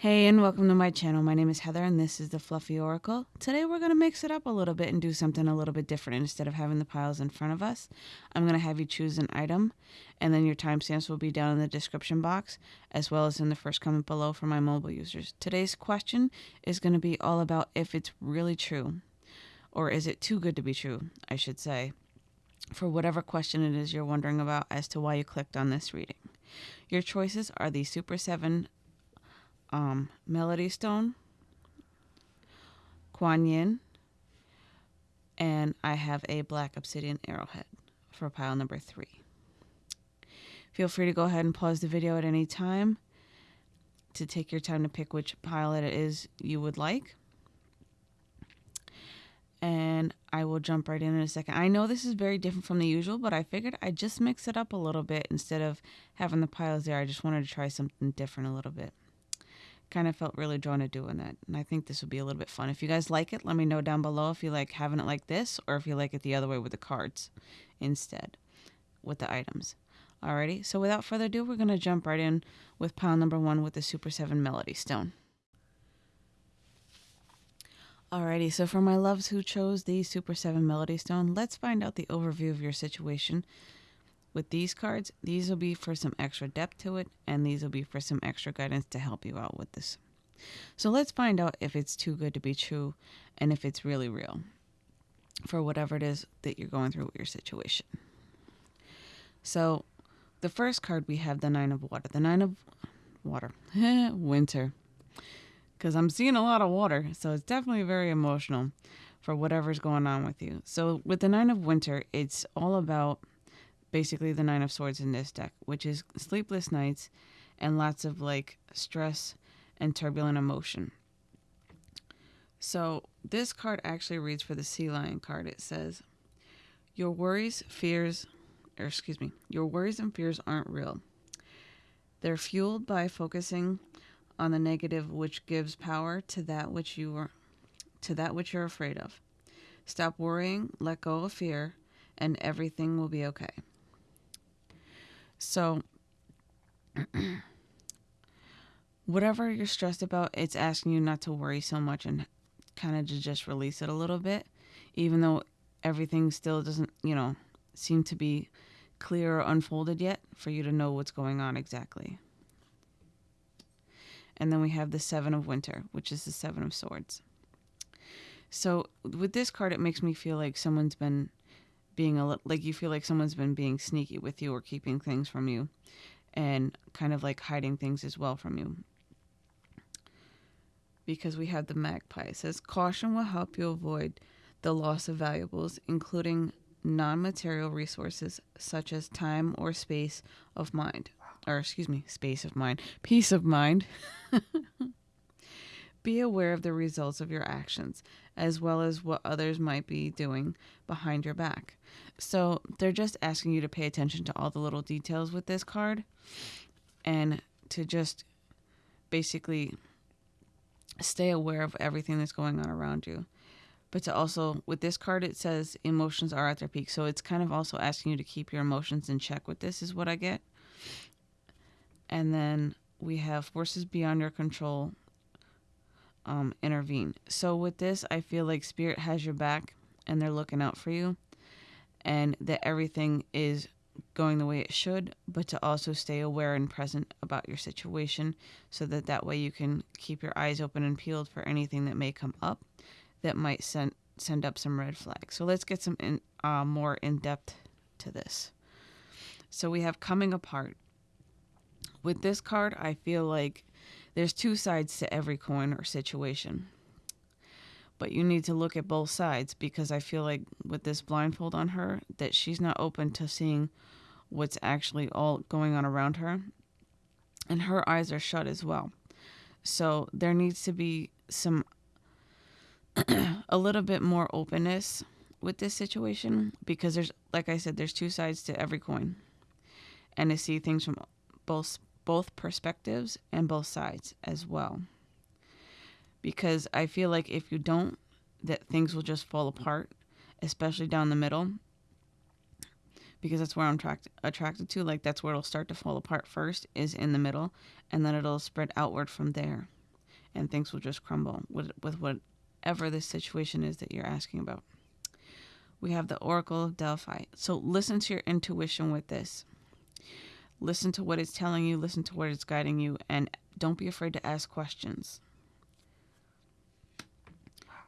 Hey, and welcome to my channel. My name is Heather, and this is the Fluffy Oracle. Today, we're going to mix it up a little bit and do something a little bit different. Instead of having the piles in front of us, I'm going to have you choose an item, and then your timestamps will be down in the description box, as well as in the first comment below for my mobile users. Today's question is going to be all about if it's really true, or is it too good to be true, I should say, for whatever question it is you're wondering about as to why you clicked on this reading. Your choices are the Super 7 um, Melody Stone, Kuan Yin, and I have a black obsidian arrowhead for pile number three. Feel free to go ahead and pause the video at any time to take your time to pick which pile it is you would like. And I will jump right in in a second. I know this is very different from the usual, but I figured I'd just mix it up a little bit instead of having the piles there. I just wanted to try something different a little bit kind of felt really drawn to doing that. And I think this would be a little bit fun. If you guys like it, let me know down below if you like having it like this or if you like it the other way with the cards instead with the items. Alrighty, so without further ado, we're going to jump right in with pile number one with the Super 7 Melody Stone. Alrighty, so for my loves who chose the Super 7 Melody Stone, let's find out the overview of your situation with these cards, these will be for some extra depth to it, and these will be for some extra guidance to help you out with this. So let's find out if it's too good to be true and if it's really real for whatever it is that you're going through with your situation. So the first card we have the Nine of Water. The Nine of Water. Winter. Because I'm seeing a lot of water, so it's definitely very emotional for whatever's going on with you. So with the Nine of Winter, it's all about basically the Nine of Swords in this deck, which is sleepless nights and lots of like stress and turbulent emotion. So this card actually reads for the Sea Lion card. It says, Your worries, fears, or excuse me, your worries and fears aren't real. They're fueled by focusing on the negative which gives power to that which you are to that which you're afraid of. Stop worrying, let go of fear, and everything will be okay. So, whatever you're stressed about, it's asking you not to worry so much and kind of to just release it a little bit, even though everything still doesn't, you know, seem to be clear or unfolded yet for you to know what's going on exactly. And then we have the Seven of Winter, which is the Seven of Swords. So with this card, it makes me feel like someone's been being a little like you feel like someone's been being sneaky with you or keeping things from you and kind of like hiding things as well from you. Because we have the magpie. It says caution will help you avoid the loss of valuables including non-material resources such as time or space of mind or excuse me space of mind peace of mind Be aware of the results of your actions, as well as what others might be doing behind your back. So they're just asking you to pay attention to all the little details with this card and to just basically stay aware of everything that's going on around you. But to also, with this card, it says emotions are at their peak. So it's kind of also asking you to keep your emotions in check with this, is what I get. And then we have forces beyond your control um, intervene. So with this, I feel like Spirit has your back and they're looking out for you and that everything is going the way it should, but to also stay aware and present about your situation so that that way you can keep your eyes open and peeled for anything that may come up that might send send up some red flags. So let's get some in, uh, more in depth to this. So we have coming apart. With this card, I feel like there's two sides to every coin or situation but you need to look at both sides because I feel like with this blindfold on her that she's not open to seeing what's actually all going on around her and her eyes are shut as well. So there needs to be some a little bit more openness with this situation because there's like I said there's two sides to every coin. And to see things from both both perspectives and both sides as well because I feel like if you don't, that things will just fall apart, especially down the middle. Because that's where I'm attract- attracted to. Like that's where it'll start to fall apart first, is in the middle, and then it'll spread outward from there. and things will just crumble with, with whatever the situation is that you're asking about. We have the Oracle of Delphi. So listen to your intuition with this. Listen to what it's telling you, listen to what it's guiding you, and don't be afraid to ask questions.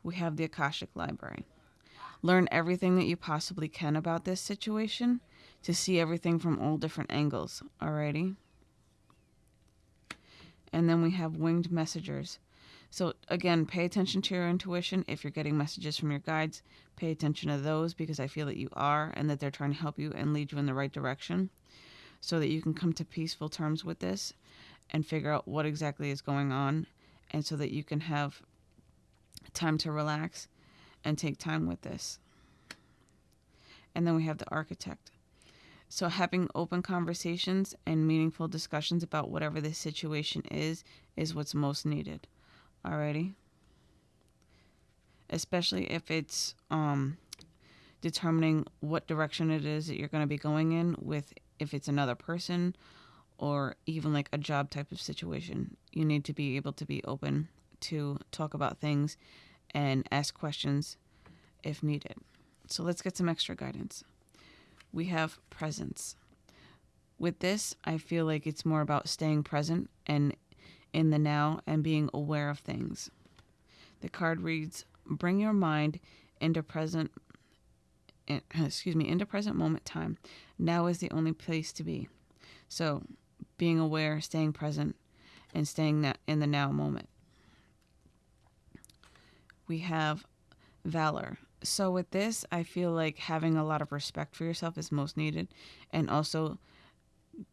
We have the Akashic Library. Learn everything that you possibly can about this situation to see everything from all different angles. Alrighty? And then we have winged messengers. So, again, pay attention to your intuition. If you're getting messages from your guides, pay attention to those because I feel that you are and that they're trying to help you and lead you in the right direction so that you can come to peaceful terms with this and figure out what exactly is going on and so that you can have time to relax and take time with this. And then we have the architect. So, having open conversations and meaningful discussions about whatever the situation is, is what's most needed. Alrighty? Especially if it's um, determining what direction it is that you're going to be going in with if it's another person or even like a job type of situation. You need to be able to be open to talk about things and ask questions if needed. So let's get some extra guidance. We have presence. With this, I feel like it's more about staying present and in the now and being aware of things. The card reads, "Bring your mind into present excuse me, into present moment time. Now is the only place to be." So, being aware, staying present, and staying in the now moment. We have valor. So, with this, I feel like having a lot of respect for yourself is most needed, and also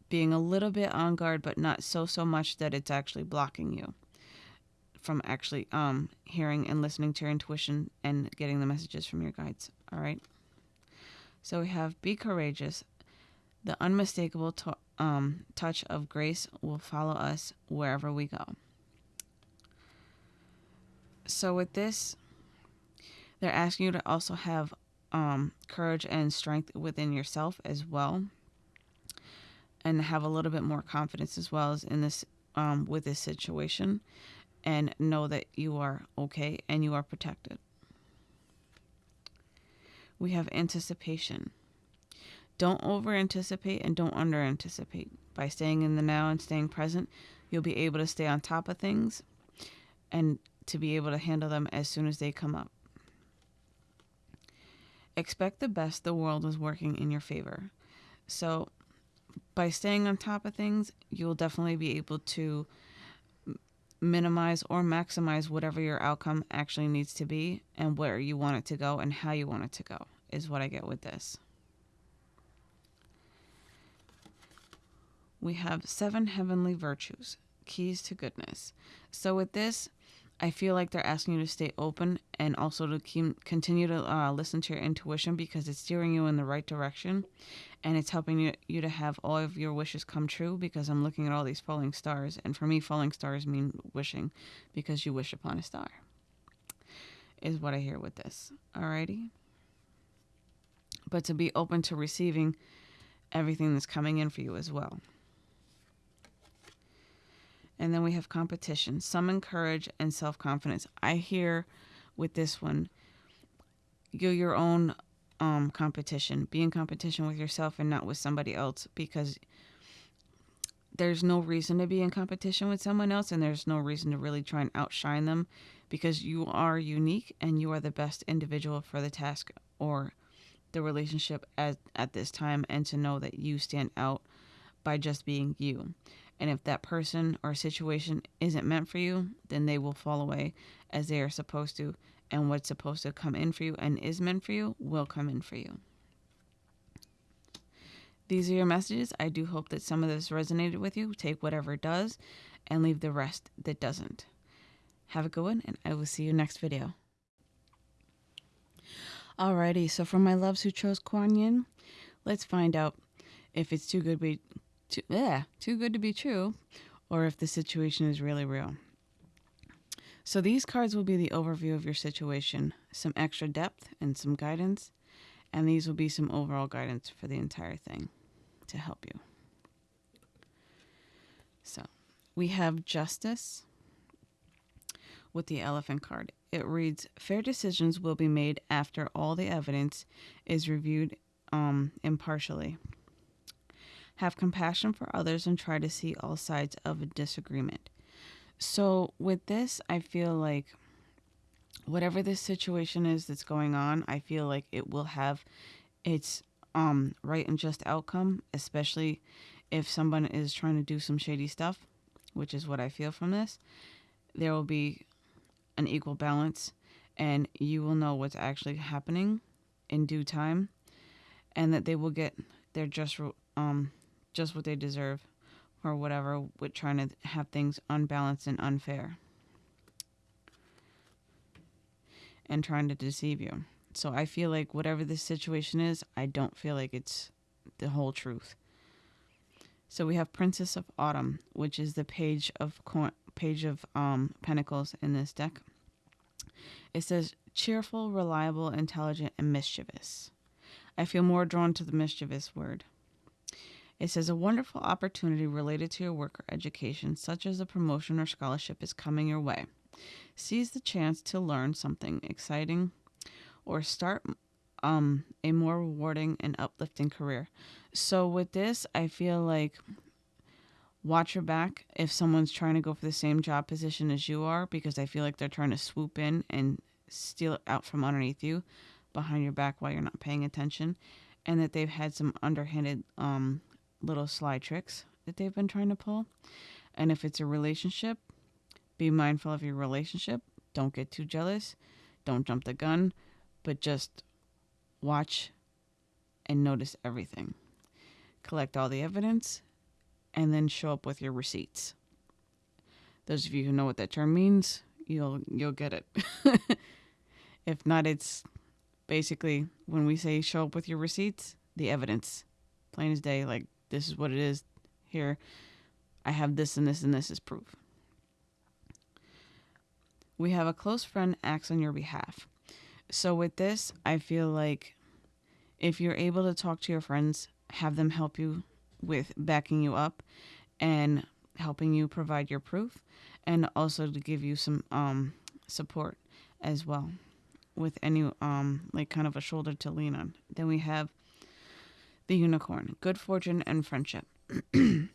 being a little bit on guard, but not so, so much that it's actually blocking you from actually um, hearing and listening to your intuition and getting the messages from your guides. All right. So we have be courageous. The unmistakable to- um, touch of grace will follow us wherever we go. So, with this, they're asking you to also have um, courage and strength within yourself as well, and have a little bit more confidence as well as in this um, with this situation, and know that you are okay and you are protected. We have anticipation. Don't over anticipate and don't under anticipate. By staying in the now and staying present, you'll be able to stay on top of things and to be able to handle them as soon as they come up. Expect the best, the world is working in your favor. So, by staying on top of things, you'll definitely be able to minimize or maximize whatever your outcome actually needs to be and where you want it to go and how you want it to go, is what I get with this. we have seven heavenly virtues, keys to goodness. So with this, I feel like they're asking you to stay open and also to keep, continue to uh, listen to your intuition because it's steering you in the right direction and it's helping you, you to have all of your wishes come true because I'm looking at all these falling stars. And for me, falling stars mean wishing because you wish upon a star, is what I hear with this. Alrighty? But to be open to receiving everything that's coming in for you as well. And then we have competition, summon courage and self confidence. I hear with this one, you're your own um, competition. Be in competition with yourself and not with somebody else because there's no reason to be in competition with someone else and there's no reason to really try and outshine them because you are unique and you are the best individual for the task or the relationship at, at this time and to know that you stand out by just being you. And if that person or situation isn't meant for you, then they will fall away as they are supposed to. And what's supposed to come in for you and is meant for you will come in for you. These are your messages. I do hope that some of this resonated with you. Take whatever does and leave the rest that doesn't. Have a good one, and I will see you next video. Alrighty, so for my loves who chose Kuan Yin, let's find out if it's too good be too, yeah, too good to be true, or if the situation is really real. So these cards will be the overview of your situation, some extra depth and some guidance, and these will be some overall guidance for the entire thing to help you. So we have justice, with the elephant card. It reads Fair decisions will be made after all the evidence is reviewed um, impartially. Have compassion for others and try to see all sides of a disagreement. So, with this, I feel like whatever this situation is that's going on, I feel like it will have its um, right and just outcome, especially if someone is trying to do some shady stuff, which is what I feel from this. There will be an equal balance, and you will know what's actually happening in due time, and that they will get their just um just what they deserve, or whatever with trying to have things unbalanced and unfair, and trying to deceive you. So I feel like whatever this situation is, I don't feel like it's the whole truth. So we have Princess of Autumn, which is the page of page of um, pentacles in this deck. It says cheerful, reliable, intelligent, and mischievous. I feel more drawn to the mischievous word. It says a wonderful opportunity related to your work or education, such as a promotion or scholarship, is coming your way. Seize the chance to learn something exciting or start um, a more rewarding and uplifting career. So, with this, I feel like watch your back if someone's trying to go for the same job position as you are, because I feel like they're trying to swoop in and steal it out from underneath you behind your back while you're not paying attention, and that they've had some underhanded um, little sly tricks that they've been trying to pull. And if it's a relationship, be mindful of your relationship. Don't get too jealous. Don't jump the gun, but just watch and notice everything. Collect all the evidence and then show up with your receipts. Those of you who know what that term means, you'll you'll get it. if not, it's basically when we say show up with your receipts, the evidence. Plain as day, like this is what it is. Here, I have this and this and this is proof. We have a close friend acts on your behalf. So with this, I feel like if you're able to talk to your friends, have them help you with backing you up and helping you provide your proof and also to give you some um, support as well with any um like kind of a shoulder to lean on. Then we have the unicorn, good fortune and friendship.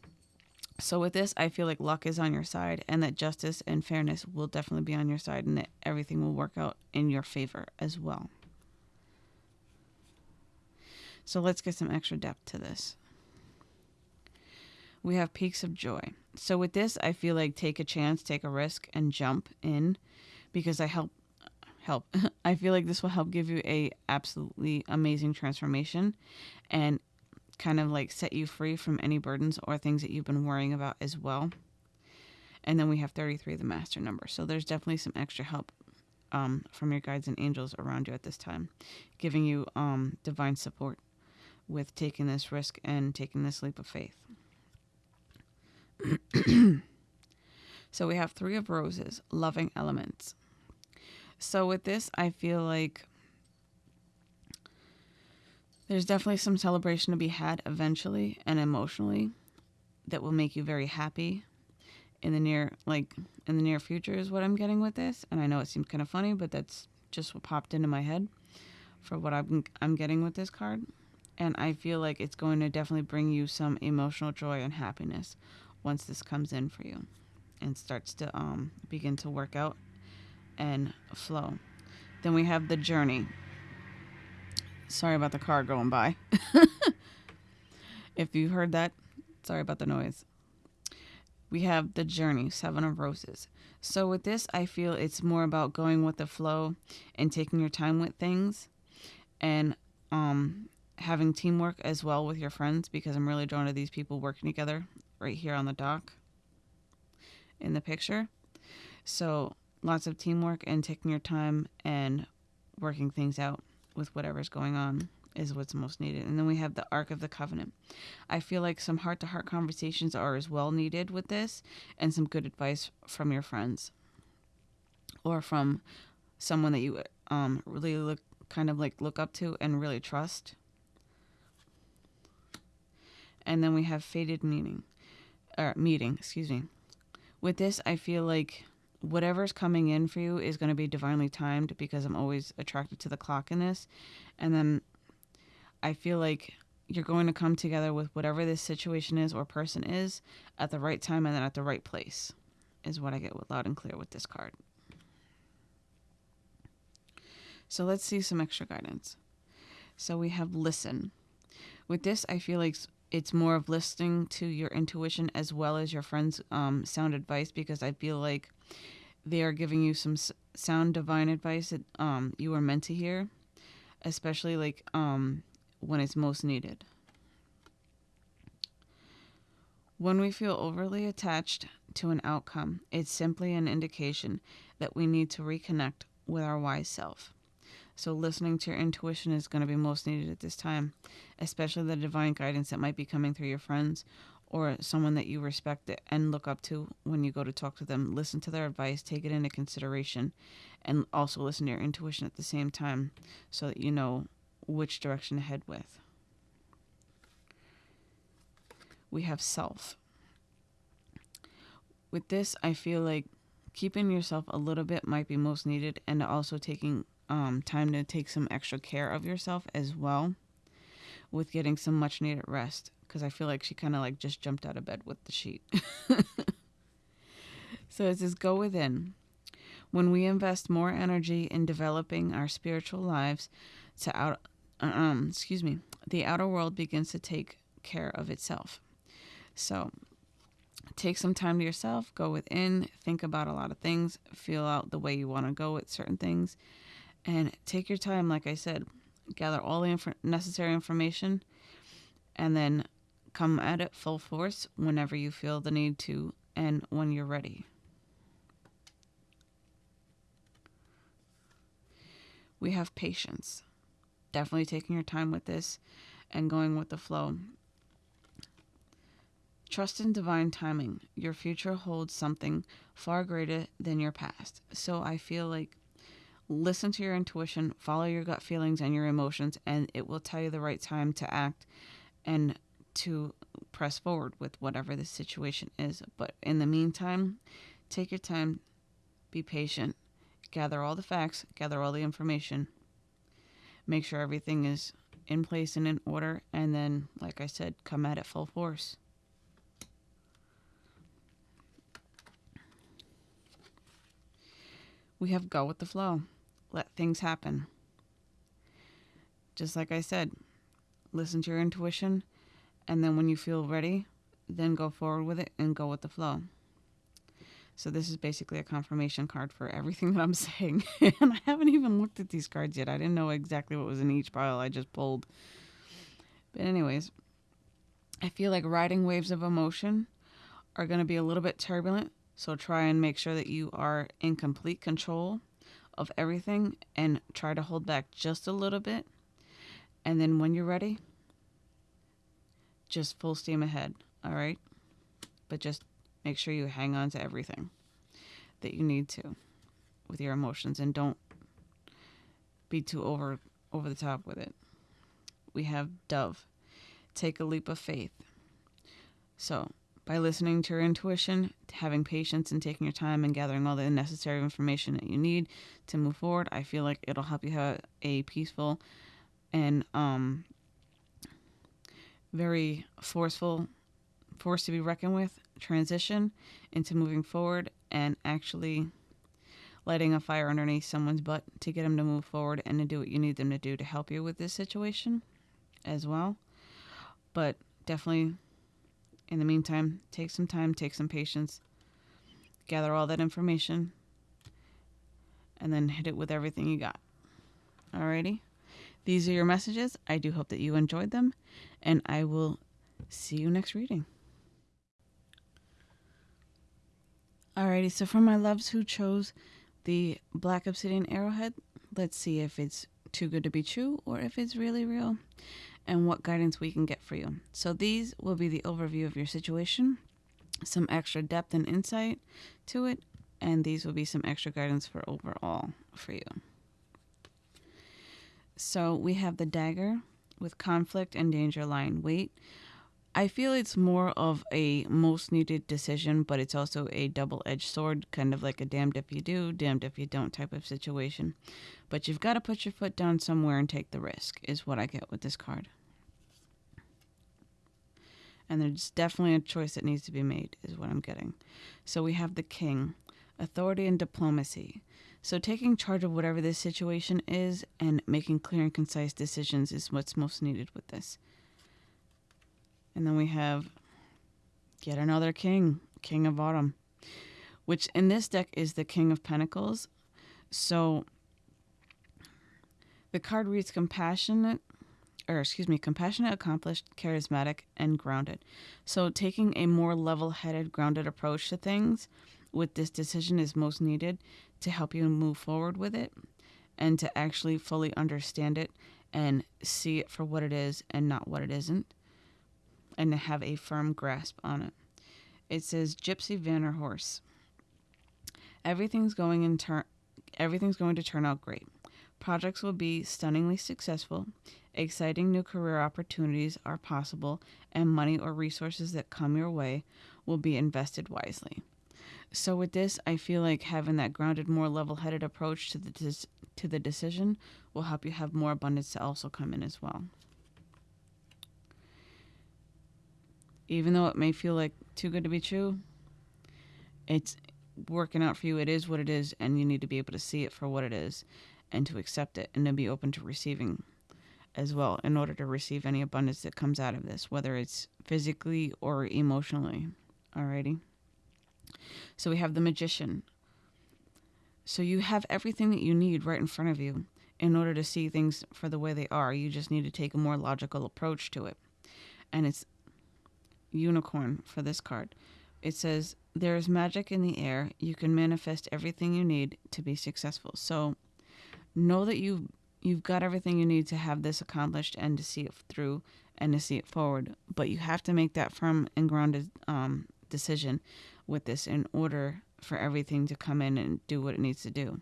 so with this, I feel like luck is on your side and that justice and fairness will definitely be on your side and that everything will work out in your favor as well. So let's get some extra depth to this. We have peaks of joy. So with this, I feel like take a chance, take a risk, and jump in because I help help. I feel like this will help give you a absolutely amazing transformation and kind of like set you free from any burdens or things that you've been worrying about as well. And then we have 33, the master number. So there's definitely some extra help um, from your guides and angels around you at this time, giving you um, divine support with taking this risk and taking this leap of faith. so we have three of roses, loving elements. So with this, I feel like there's definitely some celebration to be had eventually and emotionally that will make you very happy in the near like in the near future is what I'm getting with this. And I know it seems kind of funny, but that's just what popped into my head for what I'm I'm getting with this card. And I feel like it's going to definitely bring you some emotional joy and happiness once this comes in for you and starts to um, begin to work out and flow. Then we have the journey. Sorry about the car going by. if you heard that, sorry about the noise. We have the journey, Seven of Roses. So with this, I feel it's more about going with the flow and taking your time with things and um, having teamwork as well with your friends because I'm really drawn to these people working together right here on the dock in the picture. So lots of teamwork and taking your time and working things out with whatever's going on is what's most needed. And then we have the Ark of the Covenant. I feel like some heart to heart conversations are as well needed with this and some good advice from your friends or from someone that you um, really look kind of like look up to and really trust. And then we have fated meaning or meeting, excuse me. With this, I feel like whatever's coming in for you is going to be divinely timed because I'm always attracted to the clock in this. And then I feel like you're going to come together with whatever this situation is or person is at the right time and then at the right place, is what I get loud and clear with this card. So let's see some extra guidance. So we have listen. With this, I feel like it's more of listening to your intuition as well as your friend's um, sound advice because I feel like they are giving you some sound divine advice that um, you are meant to hear, especially like um, when it's most needed. When we feel overly attached to an outcome, it's simply an indication that we need to reconnect with our wise self. So, listening to your intuition is going to be most needed at this time, especially the divine guidance that might be coming through your friends or someone that you respect and look up to when you go to talk to them. Listen to their advice, take it into consideration, and also listen to your intuition at the same time so that you know which direction to head with. We have self. With this, I feel like keeping yourself a little bit might be most needed, and also taking um, time to take some extra care of yourself as well with getting some much needed rest because I feel like she kind of like just jumped out of bed with the sheet. so it says, go within. When we invest more energy in developing our spiritual lives to out, um, excuse me, the outer world begins to take care of itself. So take some time to yourself, go within, think about a lot of things, feel out the way you want to go with certain things, and take your time, like I said, gather all the inf- necessary information, and then come at it full force whenever you feel the need to and when you're ready. We have patience. Definitely taking your time with this and going with the flow. Trust in divine timing. Your future holds something far greater than your past. So I feel like listen to your intuition, follow your gut feelings and your emotions, and it will tell you the right time to act and to press forward with whatever the situation is. But in the meantime, take your time, be patient, gather all the facts, gather all the information, make sure everything is in place and in order, and then, like I said, come at it full force. We have go with the flow let things happen. Just like I said, listen to your intuition, and then when you feel ready, then go forward with it and go with the flow. So this is basically a confirmation card for everything that I'm saying. and I haven't even looked at these cards yet. I didn't know exactly what was in each pile I just pulled. But anyways, I feel like riding waves of emotion are going to be a little bit turbulent, so try and make sure that you are in complete control of everything and try to hold back just a little bit. And then when you're ready, just full steam ahead, all right? But just make sure you hang on to everything that you need to with your emotions and don't be too over over the top with it. We have dove. Take a leap of faith. So, by listening to your intuition, having patience, and taking your time and gathering all the necessary information that you need to move forward, I feel like it'll help you have a peaceful and um, very forceful, force to be reckoned with transition into moving forward and actually lighting a fire underneath someone's butt to get them to move forward and to do what you need them to do to help you with this situation as well. But definitely in the meantime, take some time, take some patience, gather all that information, and then hit it with everything you got. Alrighty? These are your messages. I do hope that you enjoyed them, and I will see you next reading. Alrighty, so for my loves who chose the Black Obsidian Arrowhead, let's see if it's too good to be true or if it's really real and what guidance we can get for you. So, these will be the overview of your situation, some extra depth and insight to it, and these will be some extra guidance for overall for you. So, we have the dagger with conflict and danger lying wait. I feel it's more of a most needed decision, but it's also a double edged sword, kind of like a damned if you do, damned if you don't type of situation. But you've got to put your foot down somewhere and take the risk, is what I get with this card. And there's definitely a choice that needs to be made, is what I'm getting. So we have the king, authority and diplomacy. So taking charge of whatever this situation is and making clear and concise decisions is what's most needed with this. And then we have yet another king, King of Autumn, which in this deck is the King of Pentacles. So the card reads compassionate, or excuse me, compassionate, accomplished, charismatic, and grounded. So taking a more level headed, grounded approach to things with this decision is most needed to help you move forward with it and to actually fully understand it and see it for what it is and not what it isn't and to have a firm grasp on it. It says Gypsy Vanner horse. Everything's going in turn everything's going to turn out great. Projects will be stunningly successful. Exciting new career opportunities are possible, and money or resources that come your way will be invested wisely. So with this, I feel like having that grounded, more level-headed approach to the to the decision will help you have more abundance to also come in as well. Even though it may feel like too good to be true, it's working out for you. It is what it is, and you need to be able to see it for what it is and to accept it and to be open to receiving as well in order to receive any abundance that comes out of this, whether it's physically or emotionally. Alrighty. So we have the magician. So you have everything that you need right in front of you in order to see things for the way they are. You just need to take a more logical approach to it. And it's unicorn for this card. It says, There is magic in the air. You can manifest everything you need to be successful. So know that you've, you've got everything you need to have this accomplished and to see it through and to see it forward. But you have to make that firm and grounded um, decision with this in order for everything to come in and do what it needs to do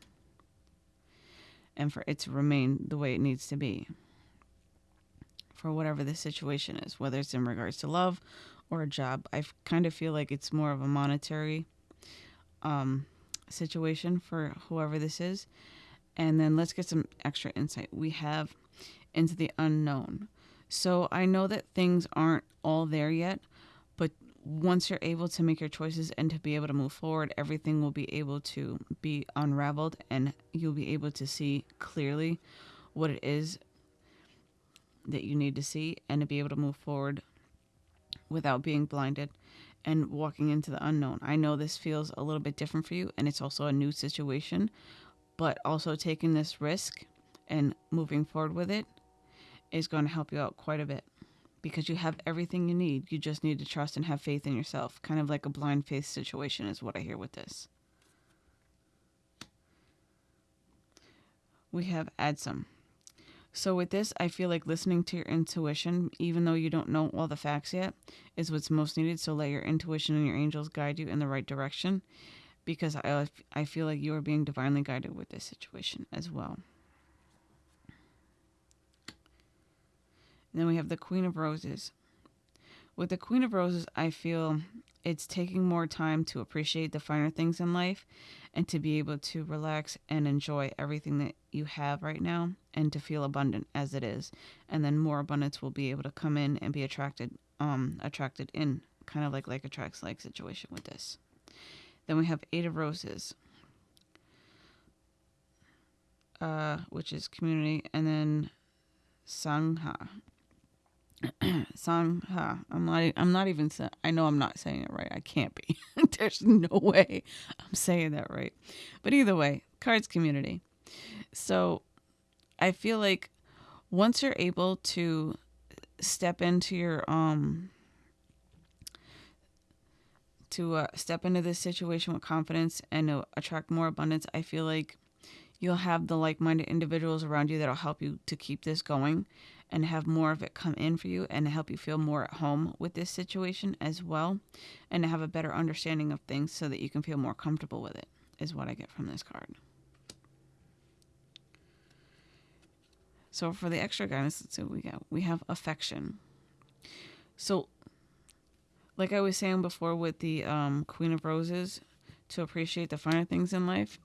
and for it to remain the way it needs to be for whatever the situation is, whether it's in regards to love or a job. I kind of feel like it's more of a monetary um, situation for whoever this is. And then let's get some extra insight. We have into the unknown. So I know that things aren't all there yet, but once you're able to make your choices and to be able to move forward, everything will be able to be unraveled and you'll be able to see clearly what it is that you need to see and to be able to move forward without being blinded and walking into the unknown. I know this feels a little bit different for you and it's also a new situation, but also taking this risk and moving forward with it is going to help you out quite a bit because you have everything you need. You just need to trust and have faith in yourself. Kind of like a blind faith situation is what I hear with this. We have add some. So with this, I feel like listening to your intuition, even though you don't know all the facts yet, is what's most needed. So let your intuition and your angels guide you in the right direction, because I I feel like you are being divinely guided with this situation as well. And then we have the Queen of Roses. With the Queen of Roses, I feel it's taking more time to appreciate the finer things in life and to be able to relax and enjoy everything that you have right now and to feel abundant as it is. And then more abundance will be able to come in and be attracted um attracted in kind of like like attracts like situation with this. Then we have eight of roses uh which is community and then sangha Sangha. I'm not. I'm not even. I know I'm not saying it right. I can't be. There's no way I'm saying that right. But either way, cards community. So, I feel like once you're able to step into your um to uh, step into this situation with confidence and uh, attract more abundance, I feel like you'll have the like-minded individuals around you that'll help you to keep this going and have more of it come in for you and help you feel more at home with this situation as well and to have a better understanding of things so that you can feel more comfortable with it is what I get from this card. So for the extra guidance, let's see what we got. We have affection. So like I was saying before with the um, Queen of Roses, to appreciate the finer things in life.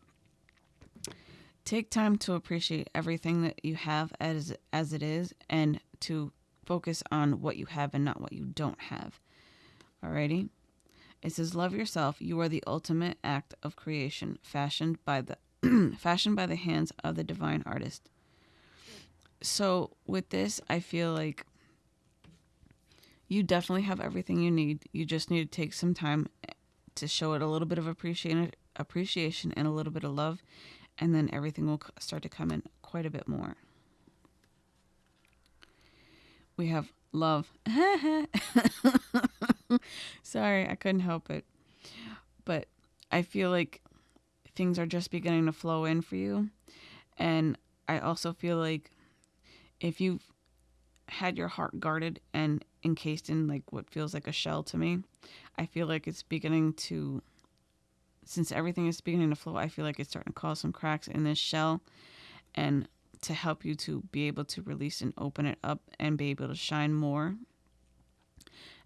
Take time to appreciate everything that you have as as it is, and to focus on what you have and not what you don't have. Alrighty. It says, "Love yourself. You are the ultimate act of creation, fashioned by the fashioned by the hands of the divine artist." So with this, I feel like you definitely have everything you need. You just need to take some time to show it a little bit of appreciation, appreciation and a little bit of love, and then everything will start to come in quite a bit more. We have love. Sorry, I couldn't help it. But I feel like things are just beginning to flow in for you. And I also feel like if you've had your heart guarded and encased in like what feels like a shell to me, I feel like it's beginning to since everything is beginning to flow, I feel like it's starting to cause some cracks in this shell and to help you to be able to release and open it up and be able to shine more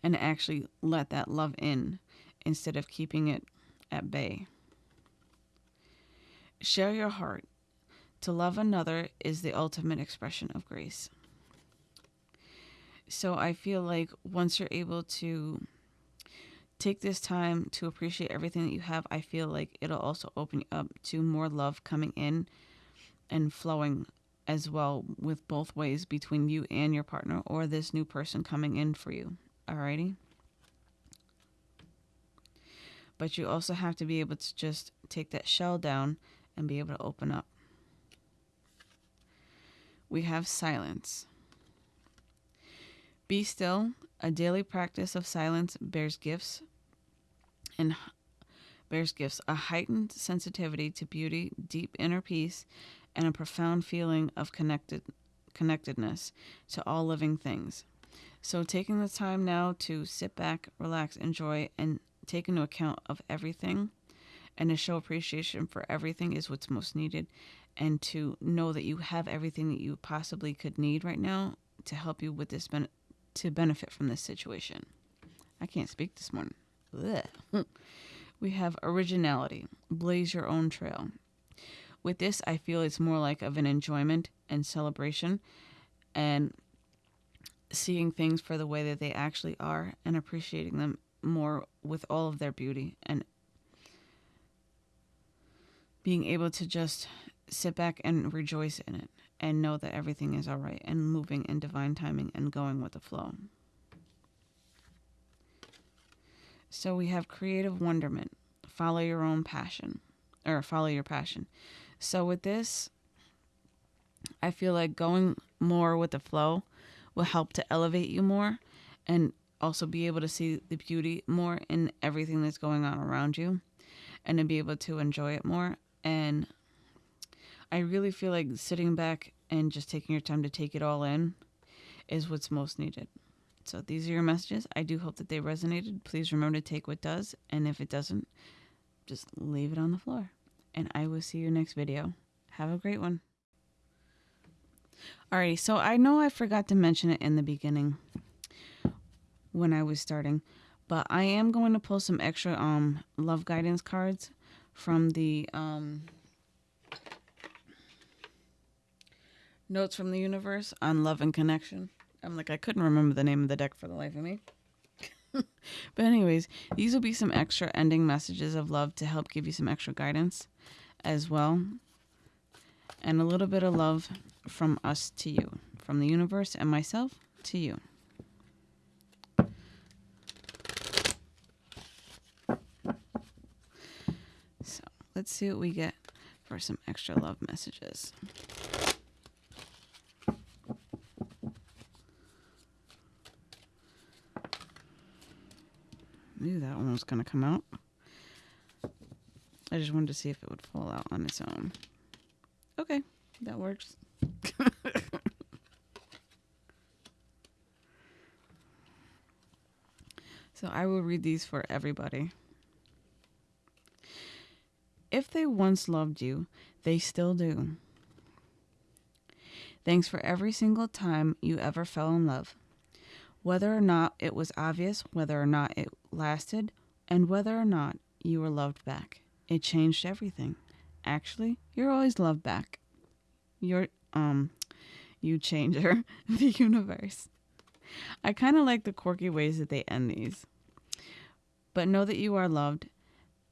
and actually let that love in instead of keeping it at bay. Share your heart. To love another is the ultimate expression of grace. So I feel like once you're able to take this time to appreciate everything that you have, I feel like it'll also open you up to more love coming in and flowing as well with both ways between you and your partner or this new person coming in for you. Alrighty? But you also have to be able to just take that shell down and be able to open up. We have silence. Be still. A daily practice of silence bears gifts and bears gifts a heightened sensitivity to beauty, deep inner peace, and a profound feeling of connected connectedness to all living things. So taking the time now to sit back, relax, enjoy, and take into account of everything and to show appreciation for everything is what's most needed and to know that you have everything that you possibly could need right now to help you with this ben- to benefit from this situation. I can't speak this morning. We have originality. Blaze your own trail. With this, I feel it's more like of an enjoyment and celebration and seeing things for the way that they actually are and appreciating them more with all of their beauty and being able to just sit back and rejoice in it and know that everything is all right and moving in divine timing and going with the flow. So we have creative wonderment, follow your own passion, or follow your passion. So with this, I feel like going more with the flow will help to elevate you more and also be able to see the beauty more in everything that's going on around you and to be able to enjoy it more and I really feel like sitting back and just taking your time to take it all in is what's most needed. So these are your messages. I do hope that they resonated. Please remember to take what does, and if it doesn't, just leave it on the floor. And I will see you next video. Have a great one. Alrighty, so I know I forgot to mention it in the beginning when I was starting, but I am going to pull some extra um love guidance cards from the um Notes from the Universe on Love and Connection. I'm like, I couldn't remember the name of the deck for the life of me. but, anyways, these will be some extra ending messages of love to help give you some extra guidance as well. And a little bit of love from us to you, from the universe and myself to you. So, let's see what we get for some extra love messages. Knew that one was going to come out. I just wanted to see if it would fall out on its own. Okay, that works. so I will read these for everybody. If they once loved you, they still do. Thanks for every single time you ever fell in love. Whether or not it was obvious, whether or not it lasted, and whether or not you were loved back. It changed everything. Actually, you're always loved back. You're, um, you changer, the universe. I kind of like the quirky ways that they end these. But know that you are loved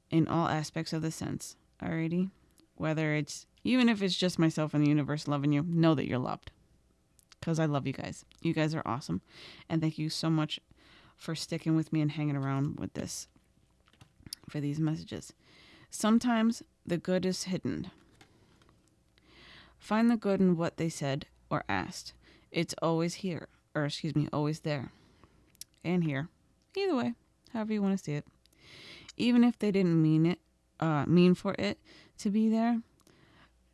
in all aspects of the sense. Alrighty? Whether it's, even if it's just myself and the universe loving you, know that you're loved. Because I love you guys. You guys are awesome. And thank you so much for sticking with me and hanging around with this for these messages. Sometimes the good is hidden. Find the good in what they said or asked. It's always here, or excuse me, always there. And here. Either way, however you want to see it. Even if they didn't mean it, uh, mean for it to be there.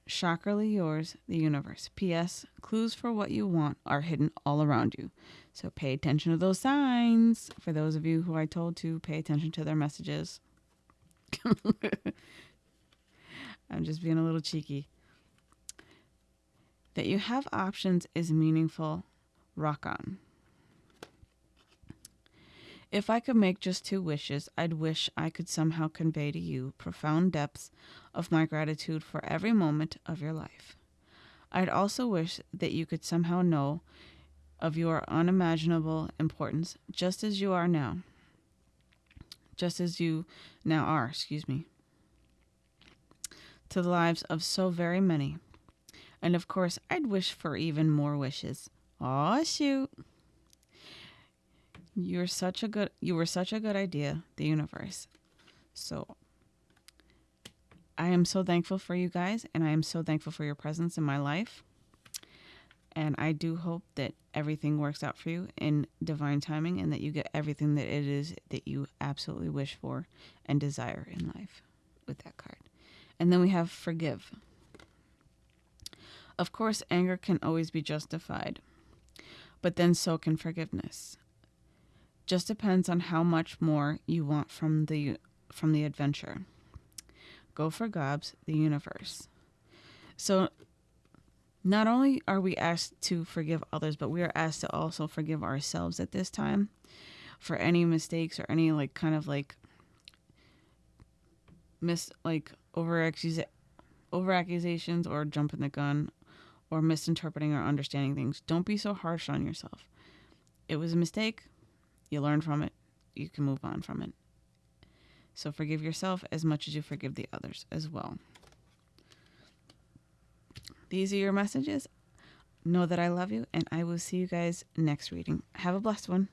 Shockerly yours, the universe. P.S. Clues for what you want are hidden all around you. So pay attention to those signs. For those of you who I told to pay attention to their messages. I'm just being a little cheeky. That you have options is meaningful. Rock on. If I could make just two wishes, I'd wish I could somehow convey to you profound depths of my gratitude for every moment of your life. I'd also wish that you could somehow know of your unimaginable importance just as you are now. Just as you now are, excuse me. To the lives of so very many. And of course, I'd wish for even more wishes. Aw, shoot. You're such a good you were such a good idea, the universe. So I am so thankful for you guys and I am so thankful for your presence in my life. And I do hope that everything works out for you in divine timing and that you get everything that it is that you absolutely wish for and desire in life with that card. And then we have forgive. Of course, anger can always be justified, but then so can forgiveness just depends on how much more you want from the from the adventure. Go for gobs, the universe. So not only are we asked to forgive others, but we are asked to also forgive ourselves at this time for any mistakes or any like kind of like mis like over over accusations or jumping the gun or misinterpreting or understanding things. Don't be so harsh on yourself. It was a mistake you learn from it, you can move on from it. So forgive yourself as much as you forgive the others as well. These are your messages. Know that I love you, and I will see you guys next reading. Have a blessed one.